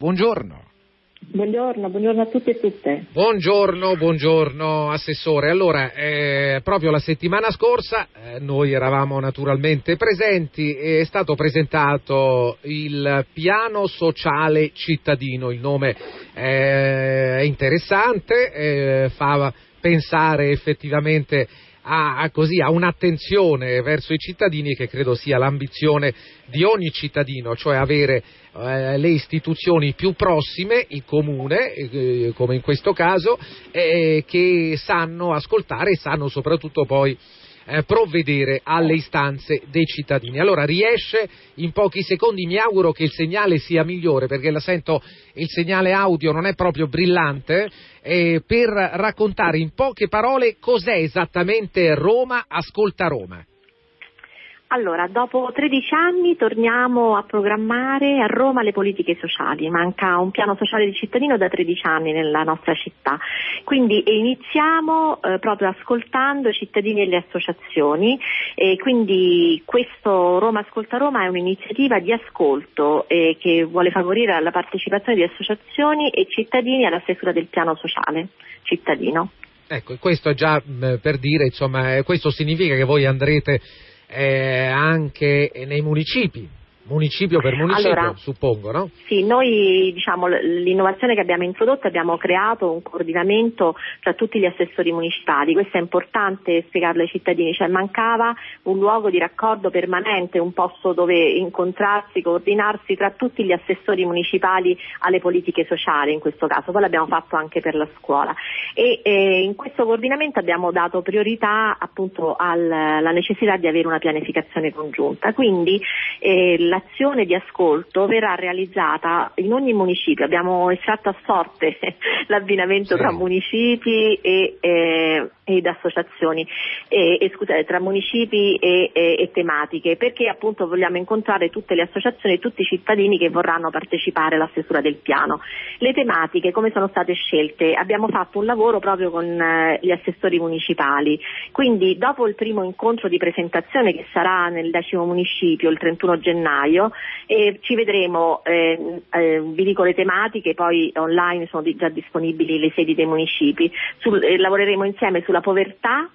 Buongiorno. Buongiorno, buongiorno a tutti e tutte. Buongiorno, buongiorno Assessore. Allora, eh, proprio la settimana scorsa eh, noi eravamo naturalmente presenti e è stato presentato il piano sociale cittadino. Il nome eh, è interessante, eh, fa pensare effettivamente a, a, così, a un'attenzione verso i cittadini che credo sia l'ambizione di ogni cittadino, cioè avere eh, le istituzioni più prossime, il comune, eh, come in questo caso, eh, che sanno ascoltare e sanno soprattutto poi eh, provvedere alle istanze dei cittadini. Allora riesce in pochi secondi, mi auguro che il segnale sia migliore perché la sento, il segnale audio non è proprio brillante, eh, per raccontare in poche parole cos'è esattamente Roma Ascolta Roma. Allora, dopo 13 anni torniamo a programmare a Roma le politiche sociali, manca un piano sociale di cittadino da 13 anni nella nostra città, quindi iniziamo eh, proprio ascoltando i cittadini e le associazioni. E quindi questo Roma Ascolta Roma è un'iniziativa di ascolto eh, che vuole favorire la partecipazione di associazioni e cittadini alla stesura del piano sociale cittadino. Ecco, questo è già mh, per dire, insomma, questo significa che voi andrete eh, anche nei municipi municipio per municipio, allora, suppongo, no? Sì, noi diciamo l'innovazione che abbiamo introdotto abbiamo creato un coordinamento tra tutti gli assessori municipali, questo è importante spiegarlo ai cittadini, cioè mancava un luogo di raccordo permanente, un posto dove incontrarsi, coordinarsi tra tutti gli assessori municipali alle politiche sociali in questo caso, poi l'abbiamo fatto anche per la scuola. E eh, in questo coordinamento abbiamo dato priorità appunto alla necessità di avere una pianificazione congiunta, quindi eh, la l'azione di ascolto verrà realizzata in ogni municipio, abbiamo estratto a sorte l'abbinamento sì. tra municipi e, eh, ed associazioni, e, e, scusate, tra municipi e, e, tematiche, perché appunto vogliamo incontrare tutte le associazioni e tutti i cittadini che vorranno partecipare alla stesura del piano. Le tematiche come sono state scelte? Abbiamo fatto un lavoro proprio con eh, gli assessori municipali, quindi dopo il primo incontro di presentazione che sarà nel decimo municipio il 31 gennaio, gennaio e ci vedremo, eh, eh, vi dico le tematiche, poi online sono di, già disponibili le sedi dei municipi, Sul, eh, lavoreremo insieme sulla povertà,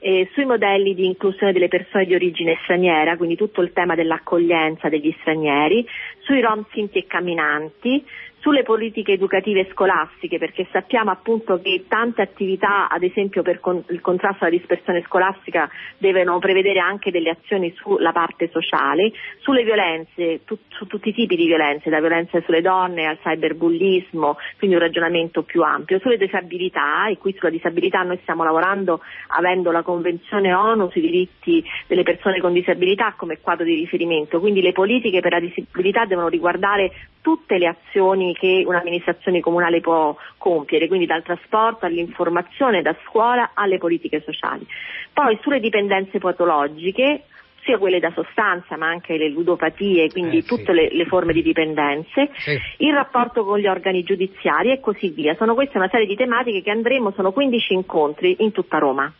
eh, sui modelli di inclusione delle persone di origine straniera, quindi tutto il tema dell'accoglienza degli stranieri, sui rom sinti e camminanti, sulle politiche educative scolastiche, perché sappiamo appunto che tante attività, ad esempio per con- il contrasto alla dispersione scolastica, devono prevedere anche delle azioni sulla parte sociale, sulle violenze, tu- su tutti i tipi di violenze, da violenze sulle donne al cyberbullismo, quindi un ragionamento più ampio, sulle disabilità, e qui sulla disabilità noi stiamo lavorando avendo la Convenzione ONU sui diritti delle persone con disabilità come quadro di riferimento, quindi le politiche per la disabilità devono riguardare tutte le azioni che un'amministrazione comunale può compiere, quindi dal trasporto all'informazione, da scuola alle politiche sociali. Poi sulle dipendenze patologiche, sia quelle da sostanza ma anche le ludopatie, quindi eh, tutte sì. le, le, forme di dipendenze, sì. il rapporto con gli organi giudiziari e così via. Sono queste una serie di tematiche che andremo, sono 15 incontri in tutta Roma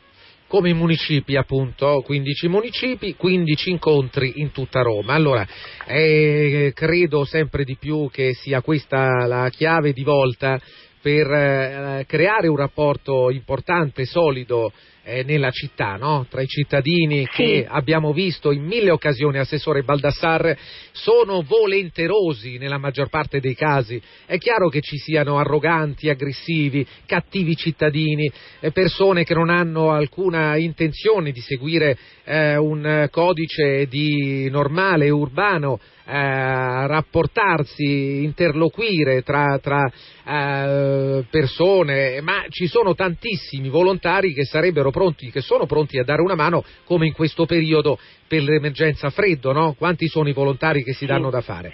come i municipi appunto, 15 municipi, 15 incontri in tutta Roma. Allora, eh, credo sempre di più che sia questa la chiave di volta per eh, creare un rapporto importante, solido eh, nella città, no? tra i cittadini sì. che abbiamo visto in mille occasioni, Assessore Baldassar, sono volenterosi nella maggior parte dei casi. È chiaro che ci siano arroganti, aggressivi, cattivi cittadini, eh, persone che non hanno alcuna intenzione di seguire eh, un codice di normale, urbano, eh, rapportarsi, interloquire tra, tra eh, persone, ma ci sono tantissimi volontari che sarebbero pronti, che sono pronti a dare una mano come in questo periodo per l'emergenza freddo, no? Quanti sono i volontari che si danno da fare?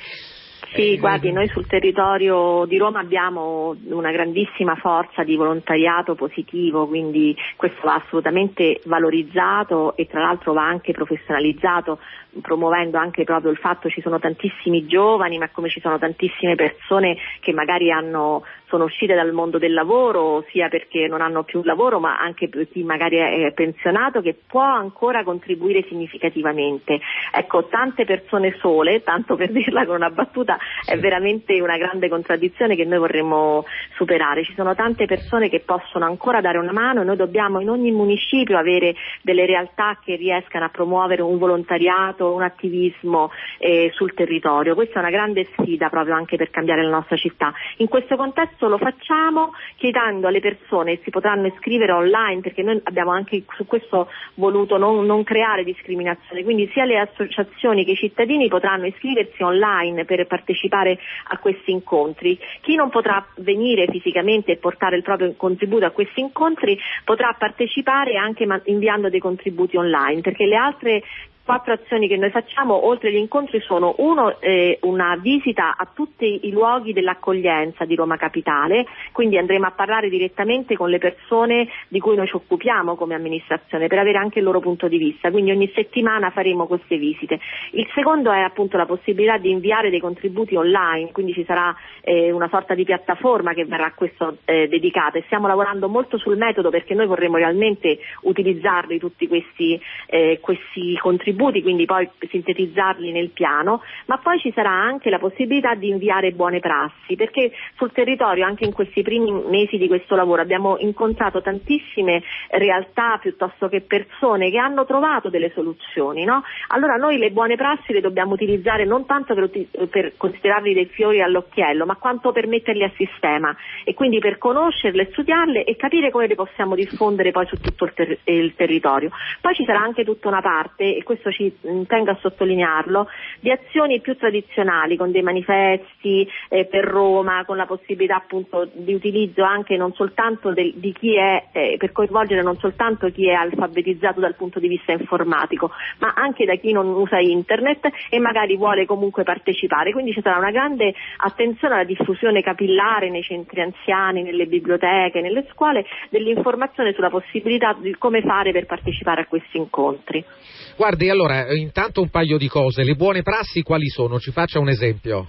Sì, eh, guardi, noi sul territorio di Roma abbiamo una grandissima forza di volontariato positivo, quindi questo va assolutamente valorizzato e tra l'altro va anche professionalizzato, promuovendo anche proprio il fatto che ci sono tantissimi giovani, ma come ci sono tantissime persone che magari hanno sono uscite dal mondo del lavoro, sia perché non hanno più lavoro, ma anche per chi magari è pensionato, che può ancora contribuire significativamente. Ecco, tante persone sole, tanto per dirla con una battuta, è veramente una grande contraddizione che noi vorremmo superare. Ci sono tante persone che possono ancora dare una mano e noi dobbiamo in ogni municipio avere delle realtà che riescano a promuovere un volontariato, un attivismo eh, sul territorio. Questa è una grande sfida proprio anche per cambiare la nostra città. In questo contesto lo facciamo chiedendo alle persone, si potranno iscrivere online perché noi abbiamo anche su questo voluto non, non creare discriminazione, quindi sia le associazioni che i cittadini potranno iscriversi online per partecipare a questi incontri. Chi non potrà venire fisicamente e portare il proprio contributo a questi incontri potrà partecipare anche inviando dei contributi online perché le altre quattro azioni che noi facciamo oltre agli incontri sono uno eh, una visita a tutti i luoghi dell'accoglienza di Roma Capitale, quindi andremo a parlare direttamente con le persone di cui noi ci occupiamo come amministrazione per avere anche il loro punto di vista, quindi ogni settimana faremo queste visite. Il secondo è appunto la possibilità di inviare dei contributi online, quindi ci sarà eh, una sorta di piattaforma che verrà a questo eh, dedicata e stiamo lavorando molto sul metodo perché noi vorremmo realmente utilizzarli tutti questi, eh, questi contributi contributi, quindi poi sintetizzarli nel piano, ma poi ci sarà anche la possibilità di inviare buone prassi, perché sul territorio anche in questi primi mesi di questo lavoro abbiamo incontrato tantissime realtà piuttosto che persone che hanno trovato delle soluzioni. No? Allora noi le buone prassi le dobbiamo utilizzare non tanto per, per considerarli dei fiori all'occhiello, ma quanto per metterli a sistema e quindi per conoscerle, studiarle e capire come le possiamo diffondere poi su tutto il, ter- il territorio. Poi ci sarà anche tutta una parte, e questo questo ci mm, tengo a sottolinearlo, di azioni più tradizionali con dei manifesti eh, per Roma, con la possibilità appunto di utilizzo anche non soltanto del, di chi è, eh, per coinvolgere non soltanto chi è alfabetizzato dal punto di vista informatico, ma anche da chi non usa internet e magari vuole comunque partecipare. Quindi ci sarà una grande attenzione alla diffusione capillare nei centri anziani, nelle biblioteche, nelle scuole, dell'informazione sulla possibilità di come fare per partecipare a questi incontri. Guardi, allora, intanto un paio di cose. Le buone prassi quali sono? Ci faccia un esempio.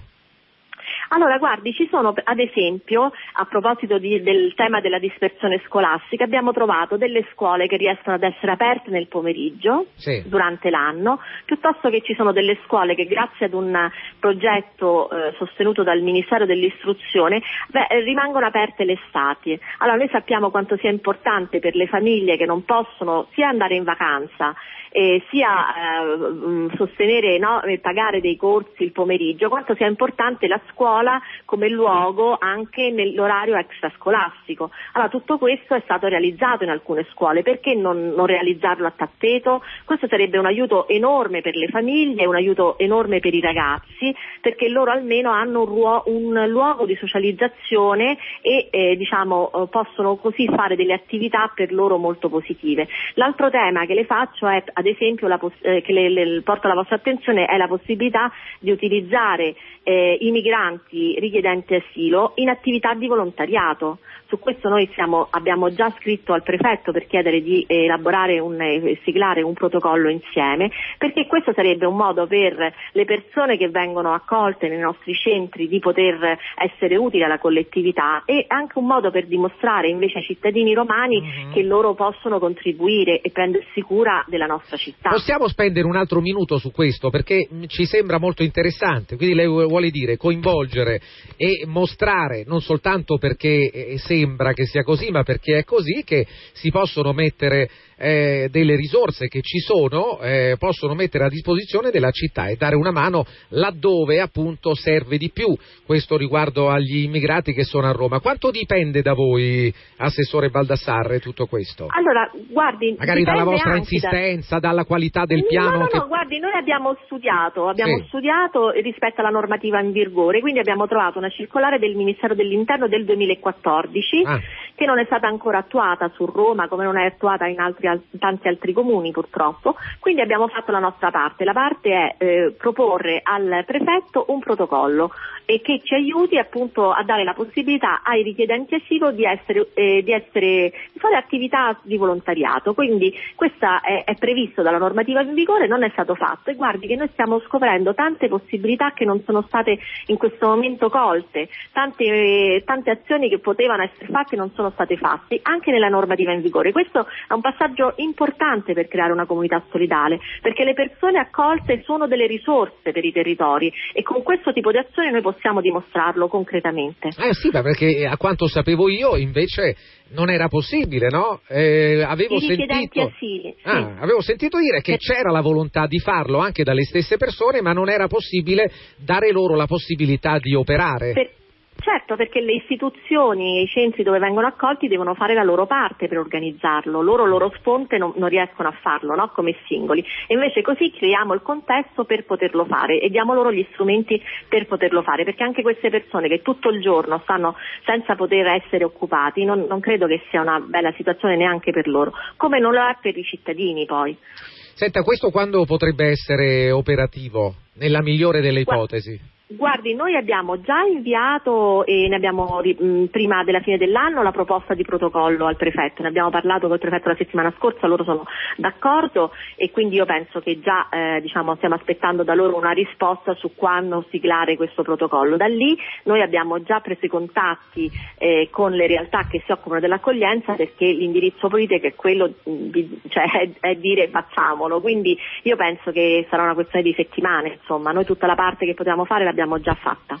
Allora, guardi, ci sono ad esempio, a proposito di, del tema della dispersione scolastica, abbiamo trovato delle scuole che riescono ad essere aperte nel pomeriggio sì. durante l'anno, piuttosto che ci sono delle scuole che grazie ad un progetto eh, sostenuto dal Ministero dell'Istruzione beh, rimangono aperte l'estate. Allora, noi sappiamo quanto sia importante per le famiglie che non possono sia andare in vacanza eh, sia eh, sostenere no, e pagare dei corsi il pomeriggio, quanto sia importante la scuola come luogo anche nell'orario extrascolastico. Allora tutto questo è stato realizzato in alcune scuole, perché non, non realizzarlo a tappeto? Questo sarebbe un aiuto enorme per le famiglie, un aiuto enorme per i ragazzi, perché loro almeno hanno un, ruo- un luogo di socializzazione e eh, diciamo, eh, possono così fare delle attività per loro molto positive. L'altro tema che le faccio è ad esempio la, eh, che le, le, porto alla vostra attenzione è la possibilità di utilizzare eh, i migranti richiedenti asilo in attività di volontariato. Su questo noi siamo, abbiamo già scritto al prefetto per chiedere di elaborare un, e siglare un protocollo insieme, perché questo sarebbe un modo per le persone che vengono accolte nei nostri centri di poter essere utili alla collettività e anche un modo per dimostrare invece ai cittadini romani mm-hmm. che loro possono contribuire e prendersi cura della nostra città. Possiamo spendere un altro minuto su questo perché ci sembra molto interessante, quindi lei vuole dire coinvolgere e mostrare non soltanto perché eh, se sembra che sia così, ma perché è così che si possono mettere eh, delle risorse che ci sono, eh, possono mettere a disposizione della città e dare una mano laddove appunto serve di più. Questo riguardo agli immigrati che sono a Roma. Quanto dipende da voi, Assessore Baldassarre, tutto questo? Allora, guardi, magari dalla vostra insistenza, da... dalla qualità del piano. No, no, che... no, guardi, noi abbiamo studiato, abbiamo sì. studiato rispetto alla normativa in vigore, quindi abbiamo trovato una circolare del Ministero dell'Interno del 2014 ah. Che non è stata ancora attuata su Roma come non è attuata in, altri, in tanti altri comuni purtroppo, quindi abbiamo fatto la nostra parte. La parte è eh, proporre al prefetto un protocollo e che ci aiuti appunto a dare la possibilità ai richiedenti asilo di, essere, eh, di, essere, di fare attività di volontariato. Quindi questo è, è, previsto dalla normativa in vigore, non è stato fatto e guardi che noi stiamo scoprendo tante possibilità che non sono state in questo momento colte, tante, tante azioni che potevano essere fatte non sono state fatte, anche nella normativa in vigore. Questo è un passaggio importante per creare una comunità solidale, perché le persone accolte sono delle risorse per i territori e con questo tipo di azione noi possiamo dimostrarlo concretamente. Eh sì, perché a quanto sapevo io invece non era possibile, no? Eh, avevo, sentito... Assili, sì. ah, avevo sentito dire che c'era la volontà di farlo anche dalle stesse persone, ma non era possibile dare loro la possibilità di operare. Per Certo, perché le istituzioni e i centri dove vengono accolti devono fare la loro parte per organizzarlo, loro loro sponte non, non riescono a farlo no? come singoli e invece così creiamo il contesto per poterlo fare e diamo loro gli strumenti per poterlo fare, perché anche queste persone che tutto il giorno stanno senza poter essere occupati non, non credo che sia una bella situazione neanche per loro, come non lo è per i cittadini poi. Senta, questo quando potrebbe essere operativo, nella migliore delle ipotesi? Guardi, noi abbiamo già inviato e ne abbiamo prima della fine dell'anno la proposta di protocollo al prefetto, ne abbiamo parlato col prefetto la settimana scorsa, loro sono d'accordo e quindi io penso che già eh, diciamo, stiamo aspettando da loro una risposta su quando siglare questo protocollo. Da lì noi abbiamo già preso i contatti eh, con le realtà che si occupano dell'accoglienza perché l'indirizzo politico è quello di, cioè, è, è dire facciamolo, quindi io penso che sarà una questione di settimane, insomma, noi tutta la parte che potevamo fare l'abbiamo già fatta.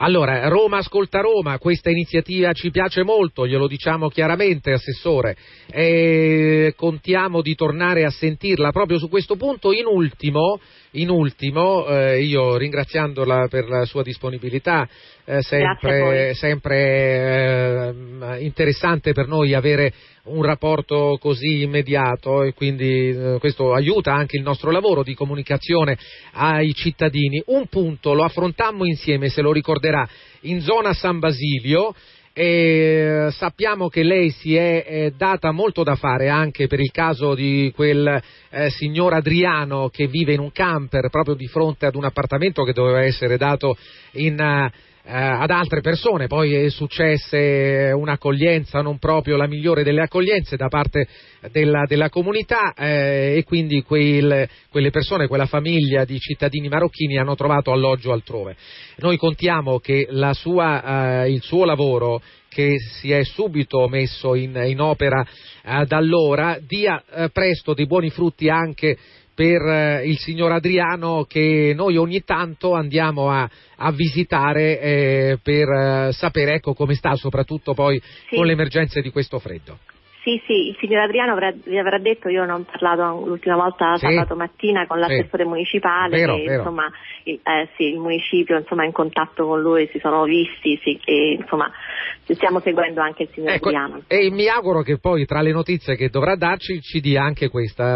Allora, Roma ascolta Roma, questa iniziativa ci piace molto, glielo diciamo chiaramente, Assessore, e contiamo di tornare a sentirla proprio su questo punto. In ultimo, in ultimo eh, io ringraziandola per la sua disponibilità, eh, sempre, sempre eh, interessante per noi avere un rapporto così immediato e quindi eh, questo aiuta anche il nostro lavoro di comunicazione ai cittadini. Un punto lo affrontammo insieme, se lo ricorderà, in zona San Basilio. E sappiamo che lei si è, è, data molto da fare anche per il caso di quel eh, signor Adriano che vive in un camper proprio di fronte ad un appartamento che doveva essere dato in, eh, ad altre persone, poi è successa un'accoglienza non proprio la migliore delle accoglienze da parte della, della comunità eh, e quindi quel, quelle persone, quella famiglia di cittadini marocchini hanno trovato alloggio altrove. Noi contiamo che sua, eh, il suo lavoro che si è subito messo in, in opera eh, da allora dia eh, presto dei buoni frutti anche per eh, il signor Adriano che noi ogni tanto andiamo a, a visitare eh, per eh, sapere ecco, come sta, soprattutto poi sì. con le emergenze di questo freddo. Sì, sì, il signor Adriano avrà, vi avrà detto, io non ho parlato l'ultima volta sì. sabato mattina con l'assessore sì. municipale, vero, che, vero. Insomma, il, eh, sì, il municipio insomma, è in contatto con lui, si sono visti, sì, e, insomma, stiamo seguendo anche il signor ecco, Adriano. E mi auguro che poi tra le notizie che dovrà darci ci dia anche questa